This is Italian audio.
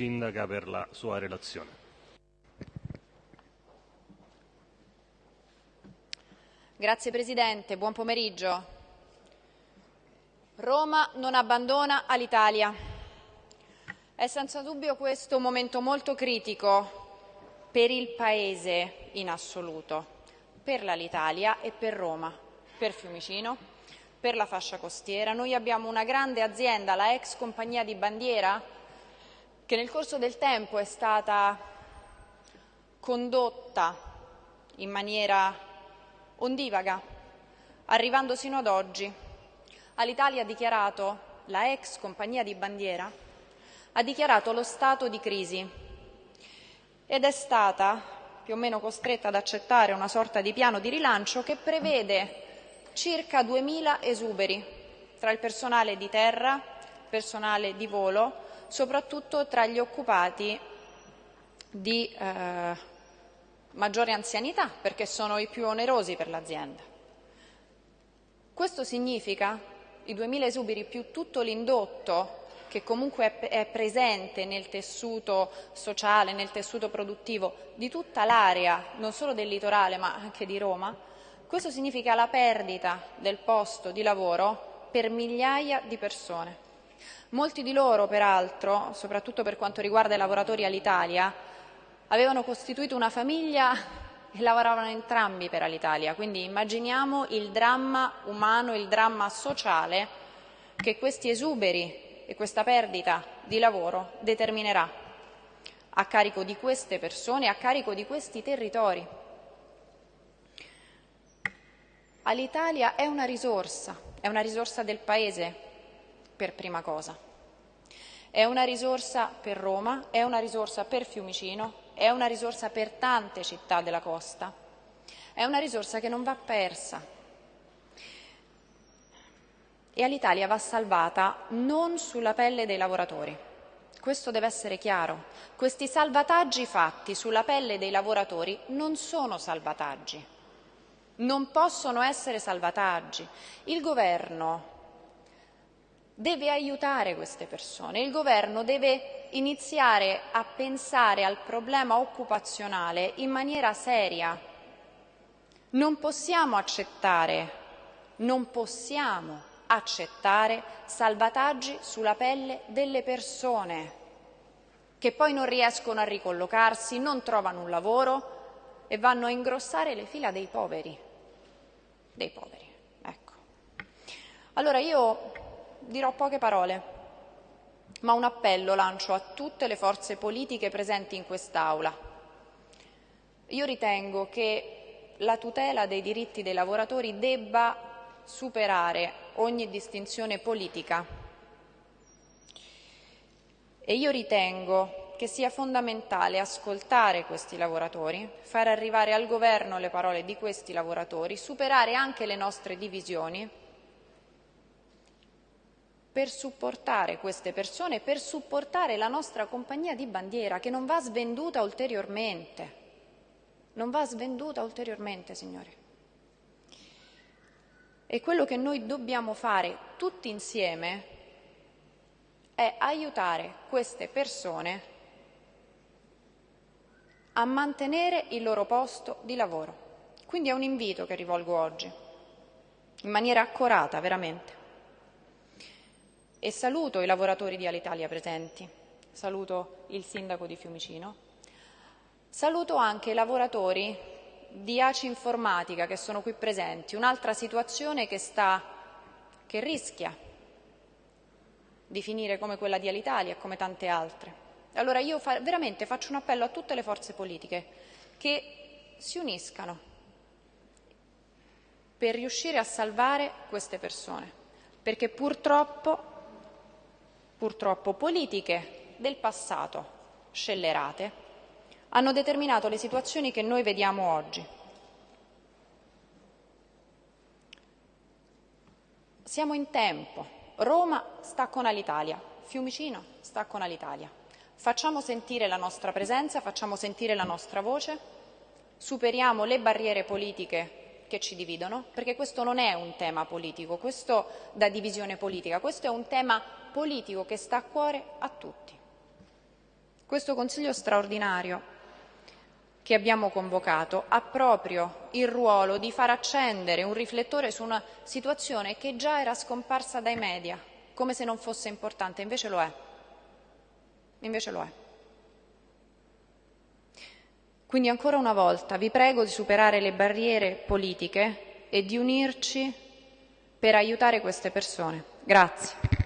Sindaca per la sua relazione. Grazie Presidente, buon pomeriggio. Roma non abbandona all'Italia. È senza dubbio questo un momento molto critico per il Paese in assoluto, per l'Alitalia e per Roma, per Fiumicino, per la fascia costiera. Noi abbiamo una grande azienda, la ex compagnia di bandiera, che nel corso del tempo è stata condotta in maniera ondivaga, arrivando sino ad oggi. All'Italia ha dichiarato, la ex compagnia di bandiera, ha dichiarato lo stato di crisi ed è stata più o meno costretta ad accettare una sorta di piano di rilancio che prevede circa 2.000 esuberi tra il personale di terra, personale di volo, soprattutto tra gli occupati di eh, maggiore anzianità, perché sono i più onerosi per l'azienda. Questo significa i 2.000 esuberi più tutto l'indotto che comunque è, presente nel tessuto sociale, nel tessuto produttivo di tutta l'area, non solo del litorale ma anche di Roma, questo significa la perdita del posto di lavoro per migliaia di persone. Molti di loro, peraltro, soprattutto per quanto riguarda i lavoratori all'Italia, avevano costituito una famiglia e lavoravano entrambi per Alitalia. Quindi immaginiamo il dramma umano, il dramma sociale che questi esuberi e questa perdita di lavoro determinerà a carico di queste persone, a carico di questi territori. Alitalia è una risorsa, è una risorsa del Paese, per prima cosa. È una risorsa per Roma, è una risorsa per Fiumicino, è una risorsa per tante città della costa, è una risorsa che non va persa. E all'Italia va salvata non sulla pelle dei lavoratori. Questo deve essere chiaro. Questi salvataggi fatti sulla pelle dei lavoratori non sono salvataggi, non possono essere salvataggi. Il governo deve aiutare queste persone, il governo deve iniziare a pensare al problema occupazionale in maniera seria. Non possiamo accettare, non possiamo accettare salvataggi sulla pelle delle persone che poi non riescono a ricollocarsi, non trovano un lavoro e vanno a ingrossare le fila dei poveri. Dei poveri, ecco. Allora io dirò poche parole, ma un appello lancio a tutte le forze politiche presenti in quest'Aula. Io ritengo che la tutela dei diritti dei lavoratori debba superare ogni distinzione politica e io ritengo che sia fondamentale ascoltare questi lavoratori, far arrivare al governo le parole di questi lavoratori, superare anche le nostre divisioni per supportare queste persone, per supportare la nostra compagnia di bandiera che non va svenduta ulteriormente. Non va svenduta ulteriormente, signore. E quello che noi dobbiamo fare tutti insieme è aiutare queste persone a mantenere il loro posto di lavoro. Quindi è un invito che rivolgo oggi, in maniera accorata, veramente e saluto i lavoratori di Alitalia presenti, saluto il sindaco di Fiumicino, saluto anche i lavoratori di ACI Informatica che sono qui presenti, un'altra situazione che, sta, che rischia di finire come quella di Alitalia e come tante altre. Allora io fa, veramente faccio un appello a tutte le forze politiche che si uniscano per riuscire a salvare queste persone, perché purtroppo purtroppo politiche del passato scellerate hanno determinato le situazioni che noi vediamo oggi. Siamo in tempo, Roma sta con Alitalia, Fiumicino sta con Alitalia. Facciamo sentire la nostra presenza, facciamo sentire la nostra voce, superiamo le barriere politiche che ci dividono, perché questo non è un tema politico, questo da divisione politica, questo è un tema politico che sta a cuore a tutti. Questo Consiglio straordinario che abbiamo convocato ha proprio il ruolo di far accendere un riflettore su una situazione che già era scomparsa dai media, come se non fosse importante, invece lo è. Invece lo è. Quindi ancora una volta vi prego di superare le barriere politiche e di unirci per aiutare queste persone. Grazie.